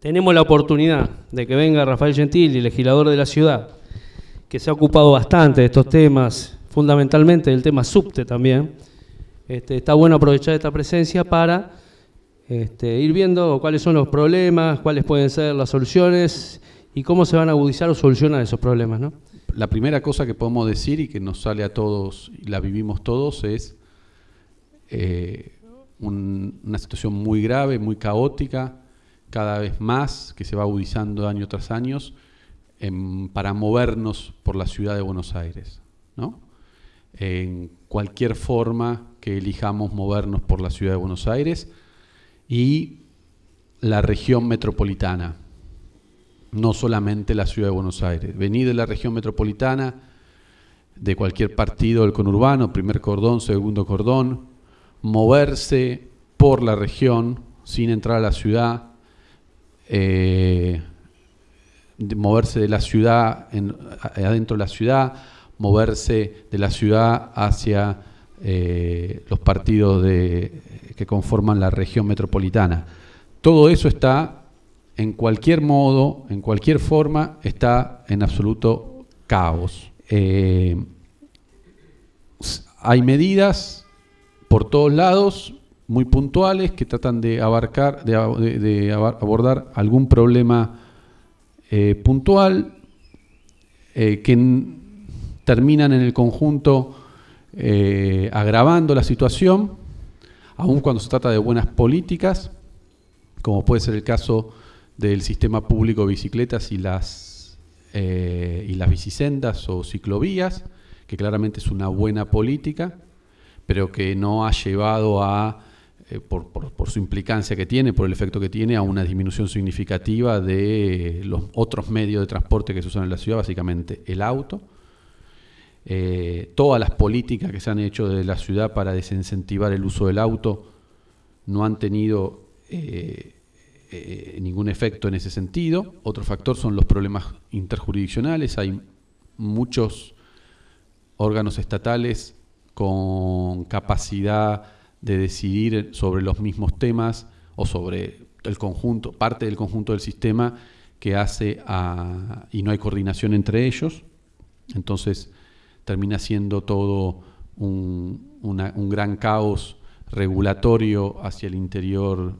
tenemos la oportunidad de que venga Rafael Gentili, legislador de la ciudad, que se ha ocupado bastante de estos temas, fundamentalmente del tema subte también. Este, está bueno aprovechar esta presencia para este, ir viendo cuáles son los problemas, cuáles pueden ser las soluciones y cómo se van a agudizar o solucionar esos problemas. ¿no? La primera cosa que podemos decir y que nos sale a todos y la vivimos todos es eh, una situación muy grave, muy caótica, cada vez más, que se va agudizando año tras año, para movernos por la ciudad de Buenos Aires. ¿no? En cualquier forma que elijamos movernos por la ciudad de Buenos Aires y la región metropolitana, no solamente la ciudad de Buenos Aires. Venir de la región metropolitana, de cualquier partido del conurbano, primer cordón, segundo cordón, moverse por la región sin entrar a la ciudad, eh, moverse de la ciudad, adentro de la ciudad, moverse de la ciudad hacia eh, los partidos de, que conforman la región metropolitana. Todo eso está, en cualquier modo, en cualquier forma, está en absoluto caos. Eh, hay medidas por todos lados, muy puntuales, que tratan de abarcar, de, abordar algún problema eh, puntual, eh, que terminan en el conjunto eh, agravando la situación, aun cuando se trata de buenas políticas, como puede ser el caso del sistema público de bicicletas y las, y las bicisendas o ciclovías, que claramente es una buena política, pero que no ha llevado a, eh, por, su implicancia que tiene, por el efecto que tiene, a una disminución significativa de los otros medios de transporte que se usan en la ciudad, básicamente el auto. Eh, todas las políticas que se han hecho desde la ciudad para desincentivar el uso del auto no han tenido eh, ningún efecto en ese sentido. Otro factor son los problemas interjurisdiccionales. Hay muchos órganos estatales con capacidad de decidir sobre los mismos temas o sobre el conjunto, parte del conjunto del sistema que hace a, y no hay coordinación entre ellos. Entonces termina siendo todo un, gran caos regulatorio hacia el interior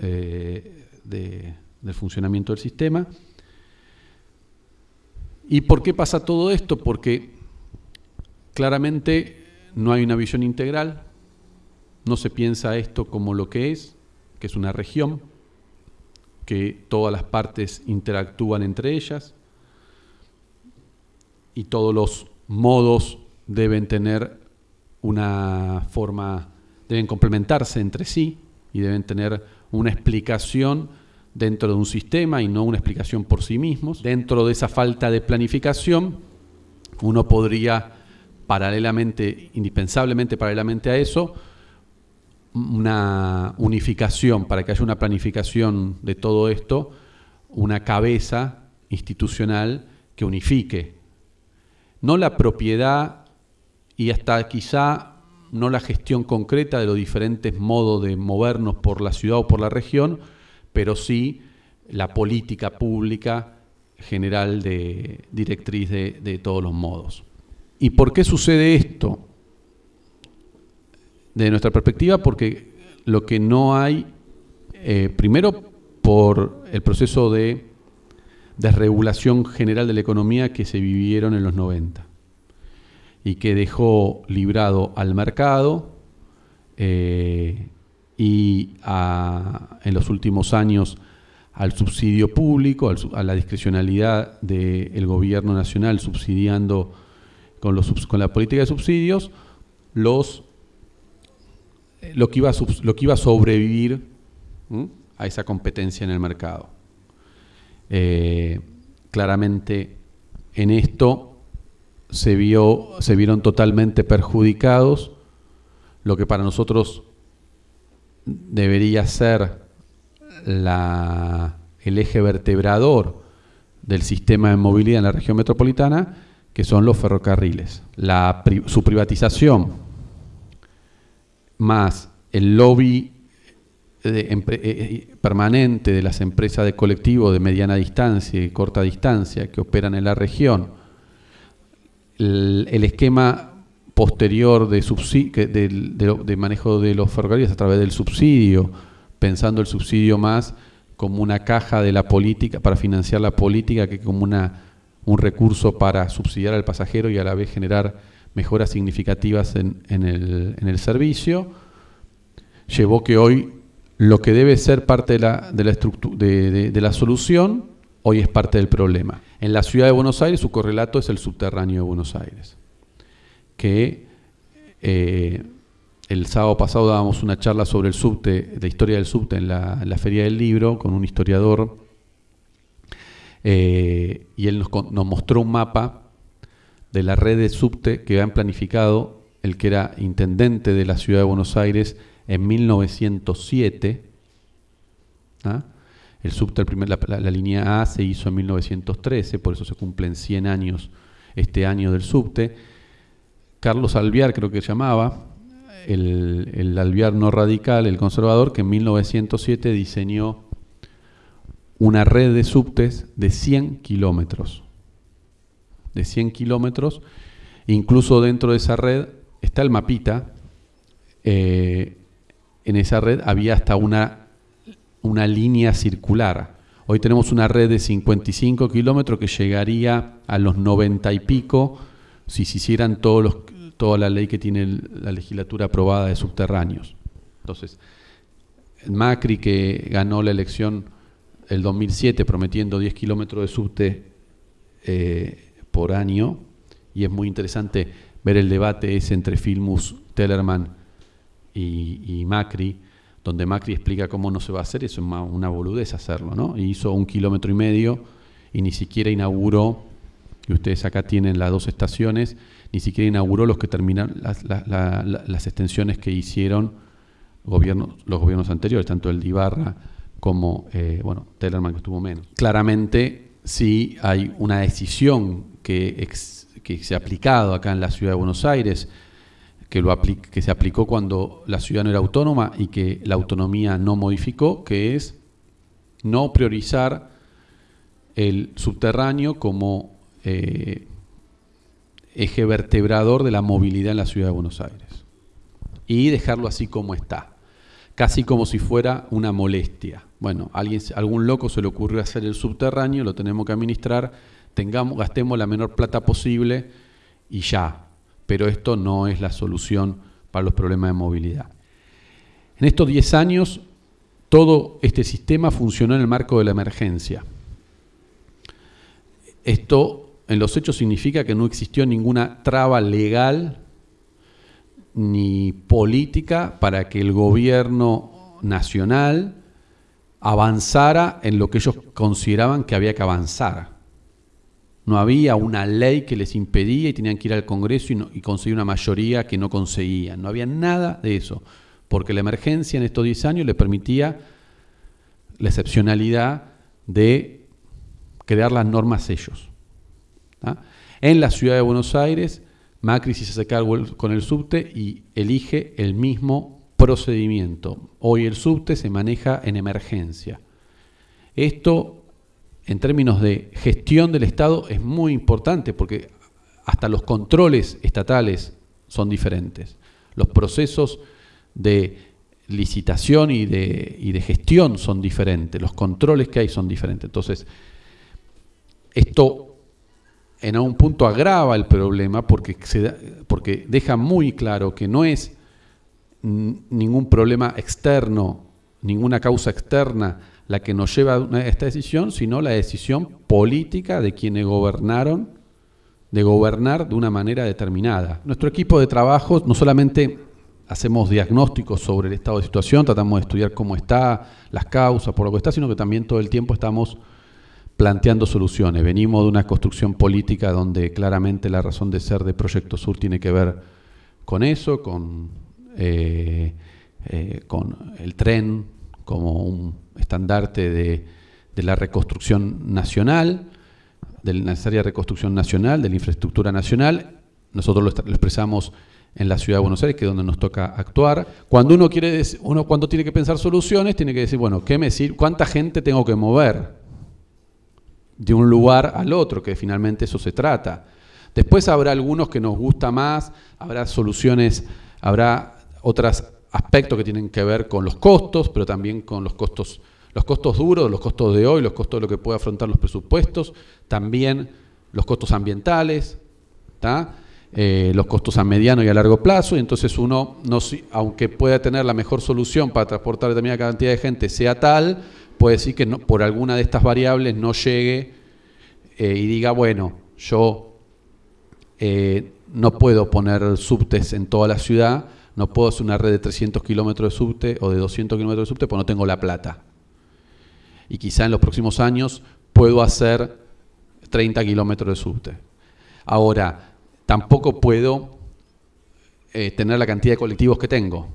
eh, del funcionamiento del sistema. ¿Y por qué pasa todo esto? Porque claramente no hay una visión integral, no se piensa esto como lo que es, que es una región, que todas las partes interactúan entre ellas y todos los modos deben tener una forma, deben complementarse entre sí y deben tener una explicación dentro de un sistema y no una explicación por sí mismos. Dentro de esa falta de planificación, uno podría paralelamente, indispensablemente paralelamente a eso, una unificación, para que haya una planificación de todo esto, una cabeza institucional que unifique. No la propiedad y hasta quizá no la gestión concreta de los diferentes modos de movernos por la ciudad o por la región, pero sí la política pública general de directriz de todos los modos. ¿Y por qué sucede esto? De nuestra perspectiva, porque lo que no hay, eh, primero por el proceso de desregulación general de la economía que se vivieron en los 90 y que dejó librado al mercado eh, y en los últimos años al subsidio público, a la discrecionalidad del gobierno nacional subsidiando con, los, con la política de subsidios los, lo, que iba a, lo que iba a sobrevivir a esa competencia en el mercado. Eh, claramente en esto se, vio, se vieron totalmente perjudicados lo que para nosotros debería ser la, el eje vertebrador del sistema de movilidad en la región metropolitana, que son los ferrocarriles. La, su privatización más el lobby permanente de las empresas de colectivo de mediana distancia y corta distancia que operan en la región, el, esquema posterior de, de, manejo de los ferrocarriles a través del subsidio, pensando el subsidio más como una caja de la política, para financiar la política, que como una, un recurso para subsidiar al pasajero y a la vez generar mejoras significativas en, el, servicio, llevó que hoy lo que debe ser parte de la, de la, solución, hoy es parte del problema. En la ciudad de Buenos Aires su correlato es el subterráneo de Buenos Aires, que eh, el sábado pasado dábamos una charla sobre el subte, la historia del subte en la, Feria del Libro con un historiador eh, y él nos, mostró un mapa de la red de subte que habían planificado el que era intendente de la ciudad de Buenos Aires en 1907. ¿ah? El subte, la, la, línea A se hizo en 1913, por eso se cumplen 100 años este año del subte. Carlos Alviar creo que llamaba, el, el Alviar no radical, el conservador, que en 1907 diseñó una red de subtes de 100 kilómetros. De 100 kilómetros. Incluso dentro de esa red está el mapita. Eh, en esa red había hasta una, una línea circular. Hoy tenemos una red de 55 kilómetros que llegaría a los 90 y pico si se hicieran todos los, toda la ley que tiene la legislatura aprobada de subterráneos. Entonces, Macri que ganó la elección el 2007 prometiendo 10 kilómetros de subte eh, por año, y es muy interesante ver el debate ese entre Filmus, Tellerman y, Macri, donde Macri explica cómo no se va a hacer, eso es una boludez hacerlo, ¿no? Y hizo un kilómetro y medio y ni siquiera inauguró, y ustedes acá tienen las dos estaciones, ni siquiera inauguró los que terminan las, extensiones que hicieron gobiernos, los gobiernos anteriores, tanto el de como eh, bueno, Tellerman que estuvo menos. Claramente sí hay una decisión que, se ha aplicado acá en la ciudad de Buenos Aires, que, lo que se aplicó cuando la ciudad no era autónoma y que la autonomía no modificó, que es no priorizar el subterráneo como eh, eje vertebrador de la movilidad en la ciudad de Buenos Aires. Y dejarlo así como está, casi como si fuera una molestia. Bueno, alguien, algún loco se le ocurrió hacer el subterráneo, lo tenemos que administrar, tengamos, gastemos la menor plata posible y ya. Pero esto no es la solución para los problemas de movilidad. En estos 10 años, todo este sistema funcionó en el marco de la emergencia. Esto en los hechos significa que no existió ninguna traba legal ni política para que el gobierno nacional avanzara en lo que ellos consideraban que había que avanzar. No había una ley que les impedía y tenían que ir al Congreso y, conseguir una mayoría que no conseguían. No había nada de eso, porque la emergencia en estos 10 años le permitía la excepcionalidad de crear las normas ellos. En la ciudad de Buenos Aires, Macri se hace cargo con el subte y elige el mismo procedimiento. Hoy el subte se maneja en emergencia. Esto, en términos de gestión del Estado, es muy importante porque hasta los controles estatales son diferentes. Los procesos de licitación y de, gestión son diferentes. Los controles que hay son diferentes. Entonces, esto en algún punto agrava el problema porque, porque deja muy claro que no es ningún problema externo, ninguna causa externa la que nos lleva a esta decisión, sino la decisión política de quienes gobernaron, de gobernar de una manera determinada. Nuestro equipo de trabajo no solamente hacemos diagnósticos sobre el estado de situación, tratamos de estudiar cómo está, las causas, por lo que está, sino que también todo el tiempo estamos planteando soluciones. Venimos de una construcción política donde claramente la razón de ser de Proyecto Sur tiene que ver con eso, con, eh, eh, con el tren como un estandarte de, la reconstrucción nacional, de la necesaria reconstrucción nacional, de la infraestructura nacional. Nosotros lo, expresamos en la ciudad de Buenos Aires, que es donde nos toca actuar. Cuando uno quiere, uno cuando tiene que pensar soluciones, tiene que decir, bueno, ¿qué me ¿cuánta gente tengo que mover de un lugar al otro? Que finalmente eso se trata. Después habrá algunos que nos gusta más, habrá soluciones, habrá otros aspectos que tienen que ver con los costos, pero también con los costos, los costos duros, los costos de hoy, los costos de lo que puede afrontar los presupuestos, también los costos ambientales, eh, los costos a mediano y a largo plazo, y entonces uno, no, aunque pueda tener la mejor solución para transportar determinada cantidad de gente, sea tal, puede decir que por alguna de estas variables no llegue eh, y diga, bueno, yo eh, no puedo poner subtes en toda la ciudad, no puedo hacer una red de 300 kilómetros de subte o de 200 kilómetros de subte porque no tengo la plata. Y quizá en los próximos años puedo hacer 30 kilómetros de subte. Ahora, tampoco puedo eh, tener la cantidad de colectivos que tengo,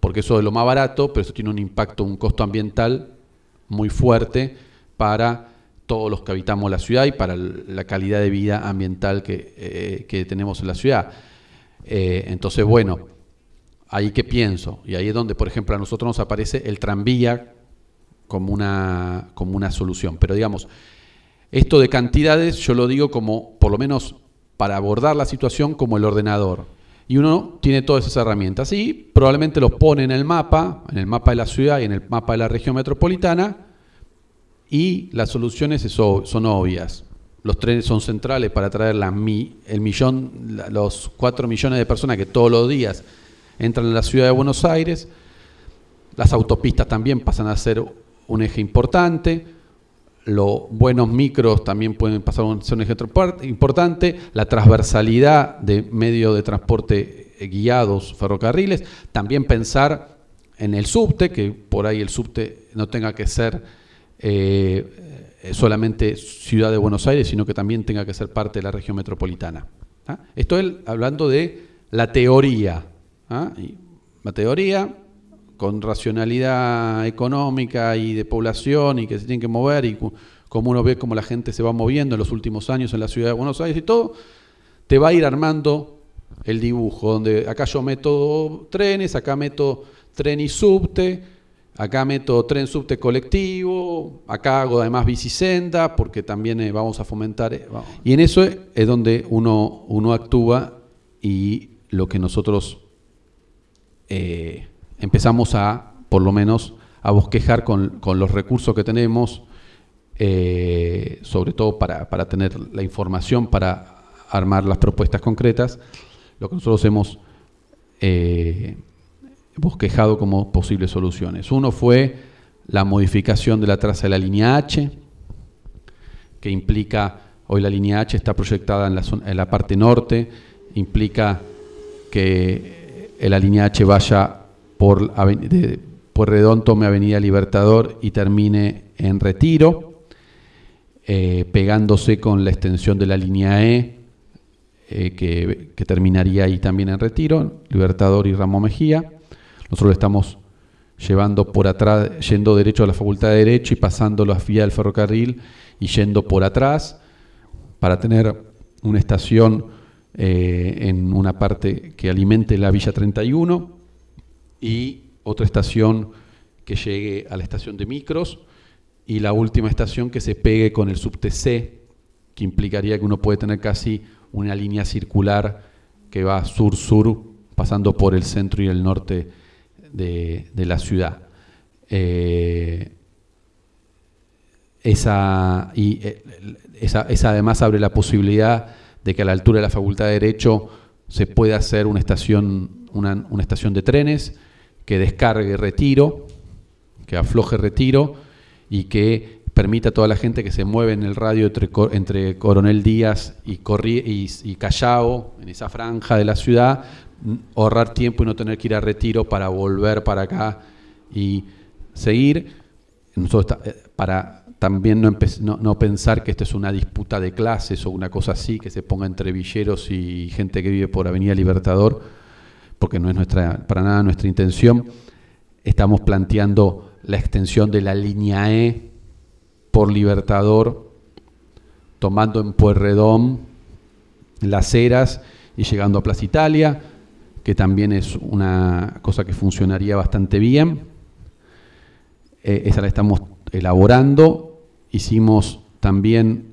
porque eso es lo más barato, pero eso tiene un impacto, un costo ambiental muy fuerte para todos los que habitamos la ciudad y para la calidad de vida ambiental que, eh, tenemos en la ciudad. Eh, entonces, bueno, ahí que pienso, y ahí es donde, por ejemplo, a nosotros nos aparece el tranvía como una, como una solución. Pero digamos, esto de cantidades yo lo digo como, por lo menos para abordar la situación, como el ordenador. Y uno tiene todas esas herramientas y probablemente los pone en el mapa, en el mapa de la ciudad y en el mapa de la región metropolitana, y las soluciones son obvias. Los trenes son centrales para traer la, el millón, los cuatro millones de personas que todos los días entran en la ciudad de Buenos Aires. Las autopistas también pasan a ser un eje importante. Los buenos micros también pueden pasar a ser un eje importante. La transversalidad de medios de transporte eh, guiados, ferrocarriles. También pensar en el subte, que por ahí el subte no tenga que ser eh, eh, solamente ciudad de Buenos Aires, sino que también tenga que ser parte de la región metropolitana. ¿ah? Estoy hablando de la teoría. ¿Ah? la teoría, con racionalidad económica y de población y que se tienen que mover y como uno ve cómo la gente se va moviendo en los últimos años en la ciudad de Buenos Aires y todo, te va a ir armando el dibujo, donde acá yo meto trenes, acá meto tren y subte, acá meto tren subte colectivo, acá hago además bicisenda, porque también eh, vamos a fomentar... Eh, y en eso es donde uno, uno actúa y lo que nosotros... Eh, empezamos a, por lo menos, a bosquejar con, los recursos que tenemos, eh, sobre todo para, tener la información para armar las propuestas concretas, lo que nosotros hemos eh, bosquejado como posibles soluciones. Uno fue la modificación de la traza de la línea H, que implica, hoy la línea H está proyectada en la, en la parte norte, implica que la línea H vaya por, de, Redón tome Avenida Libertador y termine en Retiro, eh, pegándose con la extensión de la línea E, eh, que, terminaría ahí también en Retiro, Libertador y Ramo Mejía. Nosotros estamos llevando por atrás, yendo derecho a la Facultad de Derecho y pasando la vía del ferrocarril y yendo por atrás para tener una estación eh, en una parte que alimente la Villa 31 y otra estación que llegue a la estación de micros y la última estación que se pegue con el subte C, que implicaría que uno puede tener casi una línea circular que va sur-sur, pasando por el centro y el norte de, la ciudad. Eh, esa, y, eh, esa, esa, además abre la posibilidad de que a la altura de la Facultad de Derecho se pueda hacer una estación, una, estación de trenes, que descargue retiro, que afloje retiro y que permita a toda la gente que se mueve en el radio entre, Coronel Díaz y, y, Callao, en esa franja de la ciudad, ahorrar tiempo y no tener que ir a retiro para volver para acá y seguir. Eh, para también no, no, pensar que esto es una disputa de clases o una cosa así, que se ponga entre villeros y gente que vive por Avenida Libertador, porque no es nuestra, para nada nuestra intención, estamos planteando la extensión de la línea E por Libertador, tomando en Pueyrredón las Heras y llegando a Plaza Italia, que también es una cosa que funcionaría bastante bien. Eh, esa la estamos elaborando. Hicimos también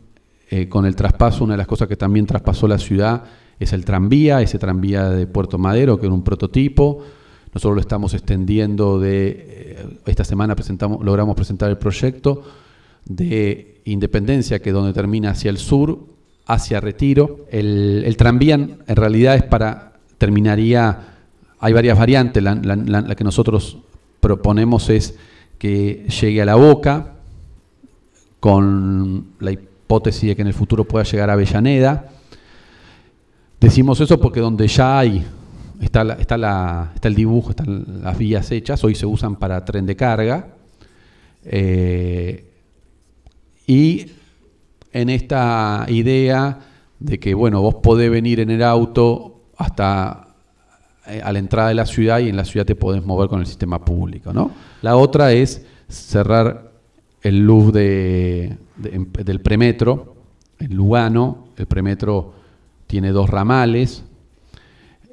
eh, con el traspaso, una de las cosas que también traspasó la ciudad es el tranvía, ese tranvía de Puerto Madero, que era un prototipo. Nosotros lo estamos extendiendo de, eh, esta semana presentamos, logramos presentar el proyecto de Independencia, que es donde termina hacia el sur, hacia Retiro. El, tranvía en realidad es para, terminaría, hay varias variantes, la, que nosotros proponemos es que llegue a la boca, con la hipótesis de que en el futuro pueda llegar a Avellaneda. Decimos eso porque donde ya hay, está, está, la, está el dibujo, están las vías hechas, hoy se usan para tren de carga. Eh, y en esta idea de que, bueno, vos podés venir en el auto hasta eh, a la entrada de la ciudad y en la ciudad te podés mover con el sistema público, ¿no? La otra es cerrar el luz de, del premetro, en Lugano, el premetro tiene dos ramales,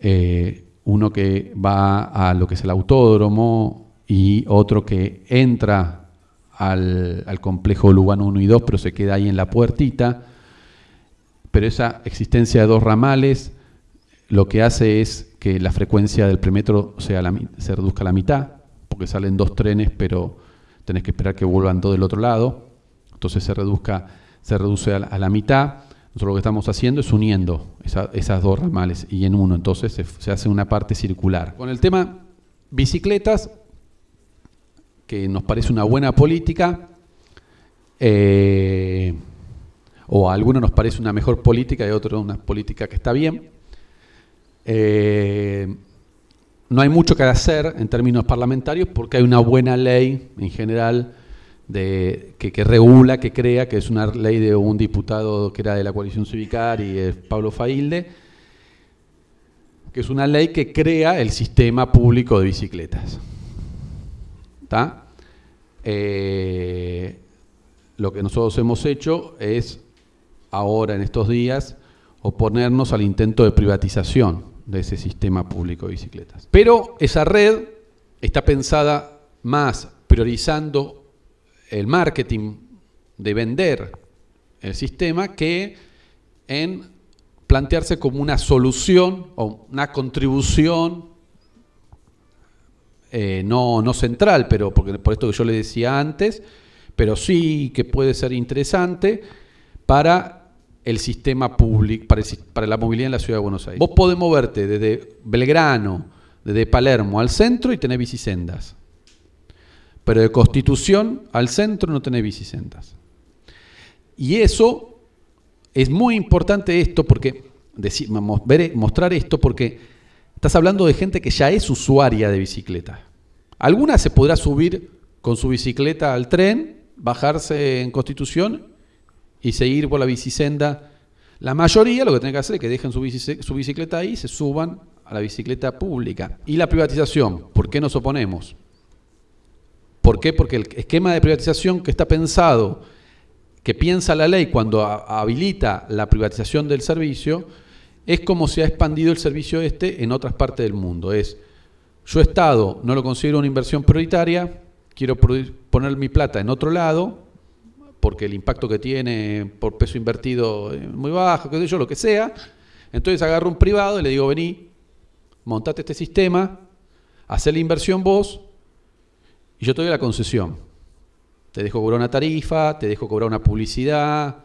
eh, uno que va a lo que es el autódromo y otro que entra al, complejo Lugano 1 y 2, pero se queda ahí en la puertita. Pero esa existencia de dos ramales lo que hace es que la frecuencia del premetro sea se reduzca a la mitad, porque salen dos trenes, pero tenés que esperar que vuelvan todo del otro lado. Entonces se, reduzca, se reduce a la, mitad. Nosotros lo que estamos haciendo es uniendo esas dos ramales y en uno, entonces se, hace una parte circular. Con el tema bicicletas, que nos parece una buena política, eh, o a algunos nos parece una mejor política y a otros una política que está bien. Eh, no hay mucho que hacer en términos parlamentarios porque hay una buena ley en general de, que, regula, que crea, que es una ley de un diputado que era de la coalición civicar y es Pablo Failde, que es una ley que crea el sistema público de bicicletas. Eh, lo que nosotros hemos hecho es, ahora en estos días, oponernos al intento de privatización de ese sistema público de bicicletas. Pero esa red está pensada más priorizando el marketing de vender el sistema que en plantearse como una solución o una contribución eh, no, no central, pero porque, por esto que yo le decía antes, pero sí que puede ser interesante para el sistema público, para, para, la movilidad en la ciudad de Buenos Aires. Vos podés moverte desde Belgrano, desde Palermo al centro y tenés bicisendas. Pero de Constitución al centro no tenés bicisendas. Y eso es muy importante esto porque, mostrar esto porque Estás hablando de gente que ya es usuaria de bicicleta. Alguna se podrá subir con su bicicleta al tren, bajarse en Constitución y seguir por la bicisenda. La mayoría lo que tiene que hacer es que dejen su, bicicleta ahí y se suban a la bicicleta pública. Y la privatización, ¿por qué nos oponemos? ¿Por qué? Porque el esquema de privatización que está pensado, que piensa la ley cuando habilita la privatización del servicio, es como se ha expandido el servicio este en otras partes del mundo. Es, yo Estado no lo considero una inversión prioritaria, quiero poner mi plata en otro lado, porque el impacto que tiene por peso invertido es muy bajo, qué sé yo, lo que sea. Entonces agarro un privado y le digo, vení, montate este sistema, haz la inversión vos, y yo te doy la concesión. Te dejo cobrar una tarifa, te dejo cobrar una publicidad,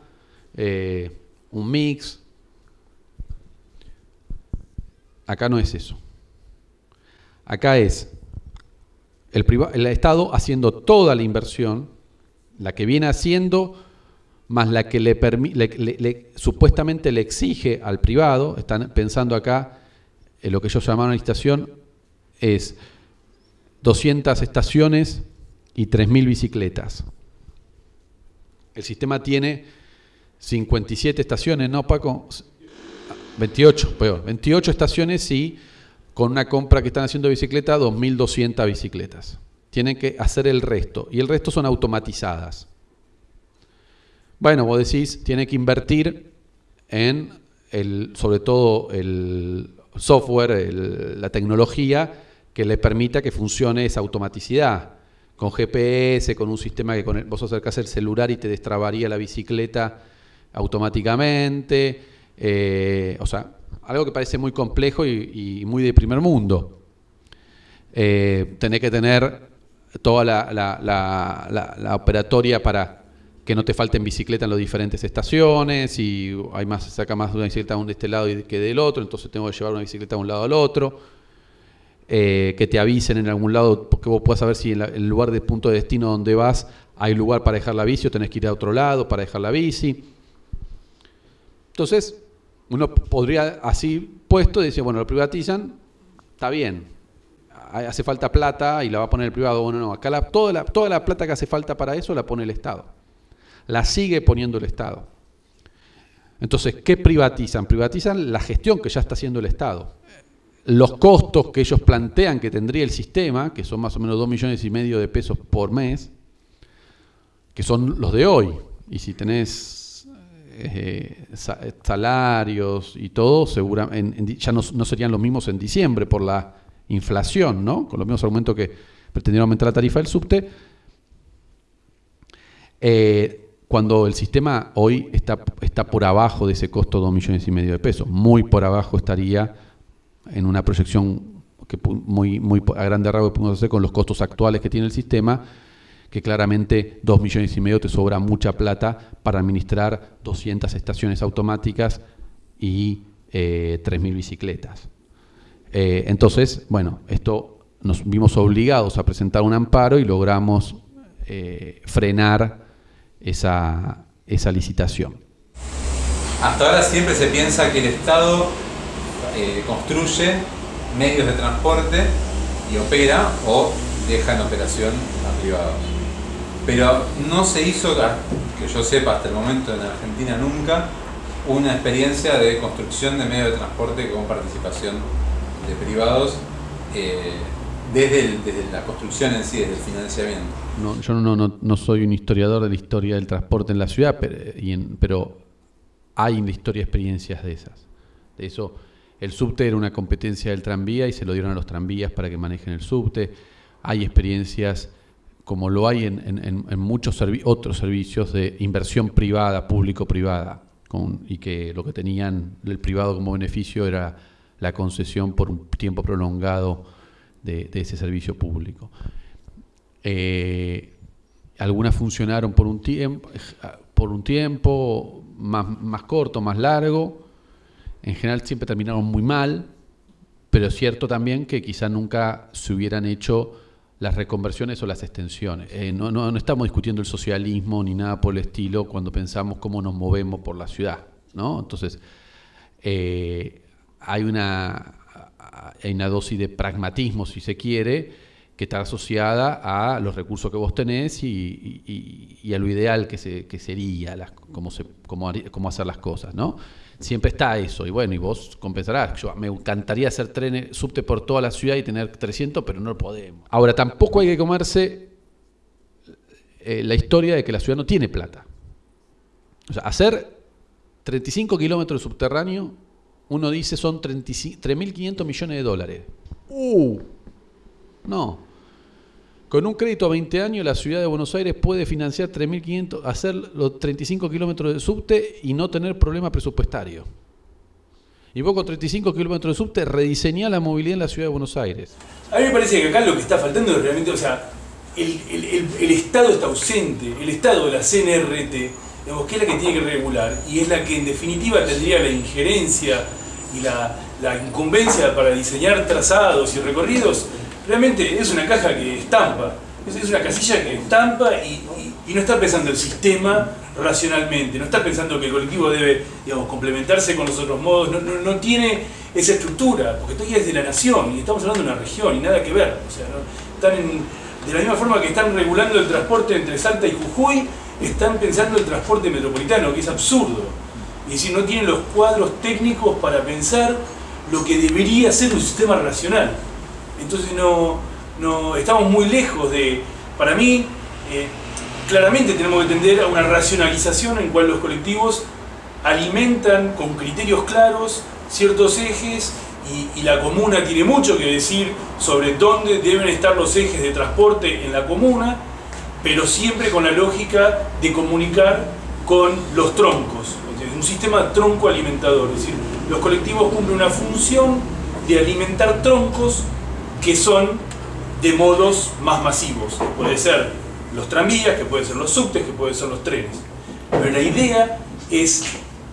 eh, un mix, Acá no es eso. Acá es el, el Estado haciendo toda la inversión, la que viene haciendo, más la que le, supuestamente le exige al privado, están pensando acá, en lo que ellos llamaron estación, es 200 estaciones y 3.000 bicicletas. El sistema tiene 57 estaciones, ¿no, Paco? 28, peor, 28 estaciones y con una compra que están haciendo de bicicleta, 2.200 bicicletas. Tienen que hacer el resto y el resto son automatizadas. Bueno, vos decís, tiene que invertir en, el, sobre todo, el, software, la tecnología que le permita que funcione esa automaticidad. Con GPS, con un sistema que con vos acercás el celular y te destrabaría la bicicleta automáticamente. Eh, o sea, algo que parece muy complejo y, muy de primer mundo. Eh, tenés que tener toda la, operatoria para que no te falten bicicleta en las diferentes estaciones y hay más, saca más de una bicicleta de este lado que del otro, entonces tengo que llevar una bicicleta de un lado al otro. Eh, que te avisen en algún lado, porque vos puedas saber si en, el lugar de punto de destino donde vas hay lugar para dejar la bici o tenés que ir a otro lado para dejar la bici. Entonces, uno podría así puesto decir, bueno, lo privatizan, está bien, hace falta plata y la va a poner el privado. Bueno, no, acá toda, la, toda la plata que hace falta para eso la pone el Estado. La sigue poniendo el Estado. Entonces, ¿qué privatizan? Privatizan la gestión que ya está haciendo el Estado los costos que ellos plantean que tendría el sistema, que son más o menos 2 millones y medio de pesos por mes, que son los de hoy. Y si tenés eh, salarios y todo, seguramente ya no, serían los mismos en diciembre por la inflación, ¿no? Con los mismos argumentos que pretendieron aumentar la tarifa del subte. Eh, cuando el sistema hoy está, está por abajo de ese costo de 2 millones y medio de pesos, muy por abajo estaría en una proyección que muy, muy a grande rasgos podemos hacer con los costos actuales que tiene el sistema, que claramente 2 millones y medio te sobra mucha plata para administrar 200 estaciones automáticas y eh, 3.000 bicicletas. Eh, entonces, bueno, esto nos vimos obligados a presentar un amparo y logramos eh, frenar esa, licitación. Hasta ahora siempre se piensa que el Estado eh, construye medios de transporte y opera o deja en operación a privados. Pero no se hizo, que yo sepa hasta el momento en Argentina nunca, una experiencia de construcción de medios de transporte con participación de privados eh, desde, la construcción en sí, desde el financiamiento. No, yo no, no, soy un historiador de la historia del transporte en la ciudad, pero, hay en la historia experiencias de esas. De eso el subte era una competencia del tranvía y se lo dieron a los tranvías para que manejen el subte. Hay experiencias como lo hay en, muchos otros servicios de inversión privada, público-privada, y que lo que tenían el privado como beneficio era la concesión por un tiempo prolongado de, ese servicio público. Eh, algunas funcionaron por un tiempo, por un tiempo más, más corto, más largo, en general siempre terminaron muy mal, pero es cierto también que quizá nunca se hubieran hecho las reconversiones o las extensiones. Eh, no, no, estamos discutiendo el socialismo ni nada por el estilo cuando pensamos cómo nos movemos por la ciudad. ¿no? Entonces, eh, hay, una, hay una dosis de pragmatismo, si se quiere, que está asociada a los recursos que vos tenés y, a lo ideal que, se, que sería, las, cómo, se, cómo, cómo hacer las cosas. ¿no? siempre está eso. Y bueno, y vos compensarás. Yo, me encantaría hacer trenes, subte por toda la ciudad y tener 300, pero no lo podemos. Ahora, tampoco hay que comerse eh, la historia de que la ciudad no tiene plata. O sea, hacer 35 kilómetros de subterráneo, uno dice son 3.500 millones de dólares. ¡Uh! No. Con un crédito a 20 años, la ciudad de Buenos Aires puede financiar 3.500, hacer los 35 kilómetros de subte y no tener problema presupuestario. Y vos con 35 kilómetros de subte rediseñás la movilidad en la ciudad de Buenos Aires. A mí me parece que acá lo que está faltando es realmente, o sea, el, Estado está ausente, el Estado de la CNRT, digamos, que es la que tiene que regular y es la que en definitiva tendría la injerencia y la, la incumbencia para diseñar trazados y recorridos realmente es una caja que estampa, es, una casilla que estampa y, no está pensando el sistema racionalmente, no está pensando que el colectivo debe complementarse con los otros modos, no, tiene esa estructura, porque ya es de la nación y estamos hablando de una región y nada que ver. O sea, están de la misma forma que están regulando el transporte entre Salta y Jujuy, están pensando el transporte metropolitano, que es absurdo. Es decir, no tienen los cuadros técnicos para pensar lo que debería ser un sistema racional. Entonces no, no estamos muy lejos de, para mí, eh, claramente tenemos que tender a una racionalización en cual los colectivos alimentan con criterios claros ciertos ejes y la comuna tiene mucho que decir sobre dónde deben estar los ejes de transporte en la comuna, pero siempre con la lógica de comunicar con los troncos, un sistema tronco alimentador, es decir, los colectivos cumplen una función de alimentar troncos que son de modos más masivos, que puede ser los tranvías, que pueden ser los subtes, que pueden ser los trenes. Pero la idea es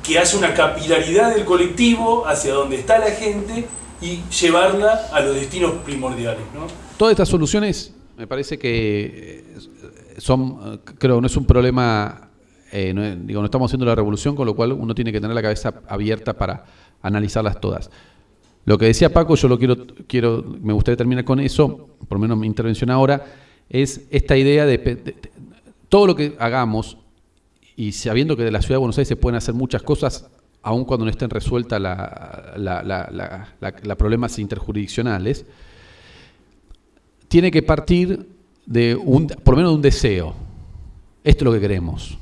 que haya una capilaridad del colectivo hacia donde está la gente y llevarla a los destinos primordiales. ¿no? Todas estas soluciones me parece que eh, son, eh, creo, no es un problema, eh, no, digo, no estamos haciendo la revolución, con lo cual uno tiene que tener la cabeza abierta para analizarlas todas. Lo que decía Paco, yo lo quiero, quiero, me gustaría terminar con eso, por lo menos mi intervención ahora, es esta idea de, todo lo que hagamos y sabiendo que de la ciudad de Buenos Aires se pueden hacer muchas cosas, aun cuando no estén resueltas la problemas interjurisdiccionales, tiene que partir de un, por lo menos de un deseo. Esto es lo que queremos.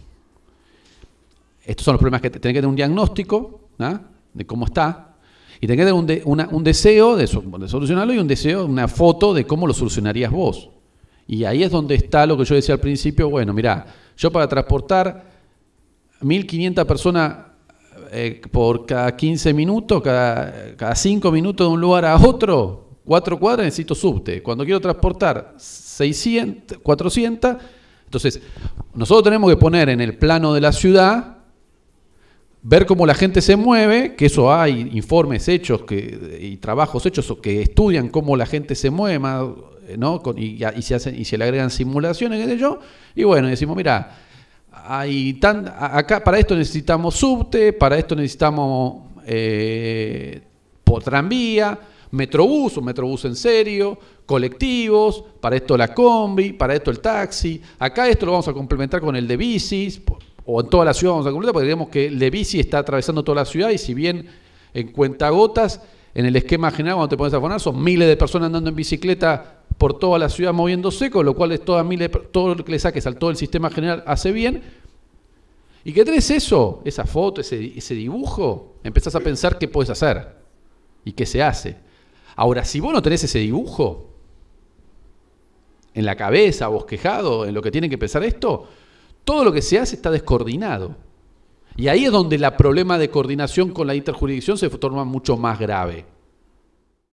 Estos son los problemas que tiene que tener un diagnóstico ¿ah? de cómo está y tiene que tener un, deseo de, so- de solucionarlo y un deseo, una foto de cómo lo solucionarías vos. Y ahí es donde está lo que yo decía al principio, bueno, mira, yo para transportar 1500 personas eh, por cada 15 minutos, cada, cada 5 minutos de un lugar a otro, 4 cuadras necesito subte. Cuando quiero transportar 600, 400, entonces nosotros tenemos que poner en el plano de la ciudad ver cómo la gente se mueve, que eso hay informes hechos que, y trabajos hechos que estudian cómo la gente se mueve, ¿no? Y, se hacen, y se le agregan simulaciones, qué sé yo, y bueno, decimos, mira, hay tan, acá para esto necesitamos subte, para esto necesitamos eh, tranvía, metrobús, un metrobús en serio, colectivos, para esto la combi, para esto el taxi. Acá esto lo vamos a complementar con el de bicis, o en toda la ciudad vamos a complementar, porque digamos que bici está atravesando toda la ciudad y si bien en cuentagotas, en el esquema general cuando te pones a poner, son miles de personas andando en bicicleta por toda la ciudad moviéndose, con lo cual es todas miles, todo lo que le saques al todo el sistema general hace bien. Y que tenés eso, esa foto, ese, ese dibujo, empezás a pensar qué puedes hacer y qué se hace. Ahora, si vos no tenés ese dibujo en la cabeza, bosquejado, en lo que tiene que pensar esto, todo lo que se hace está descoordinado. Y ahí es donde el problema de coordinación con la interjurisdicción se torna mucho más grave.